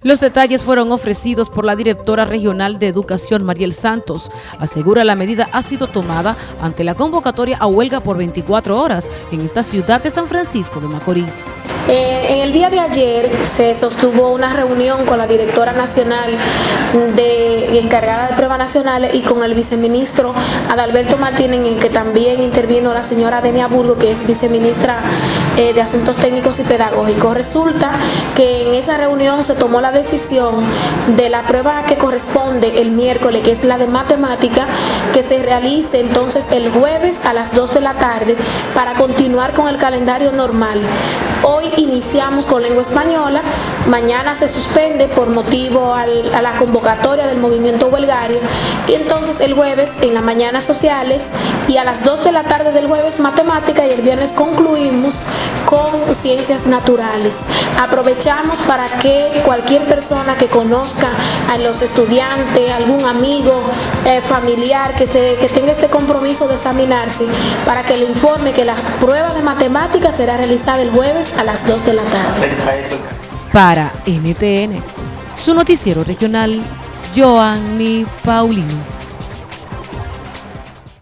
Los detalles fueron ofrecidos por la directora regional de Educación, Mariel Santos. Asegura la medida ha sido tomada ante la convocatoria a huelga por 24 horas en esta ciudad de San Francisco de Macorís. Eh, en el día de ayer se sostuvo una reunión con la directora nacional de, encargada de pruebas nacionales y con el viceministro Adalberto Martínez, en que también intervino la señora Denia Burgo, que es viceministra eh, de Asuntos Técnicos y Pedagógicos. Resulta que en esa reunión se tomó la decisión de la prueba que corresponde el miércoles, que es la de matemática, que se realice entonces el jueves a las 2 de la tarde para continuar con el calendario normal. Hoy iniciamos con lengua española, mañana se suspende por motivo a la convocatoria del movimiento huelgario y entonces el jueves en la mañana sociales y a las 2 de la tarde del jueves matemática y el viernes concluimos con ciencias naturales. Aprovechamos para que cualquier persona que conozca a los estudiantes, algún amigo, eh, familiar que, se, que tenga este compromiso de examinarse, para que le informe que la prueba de matemáticas será realizada el jueves a las 2 de la tarde. Para NTN, su noticiero regional, Joanny Paulino.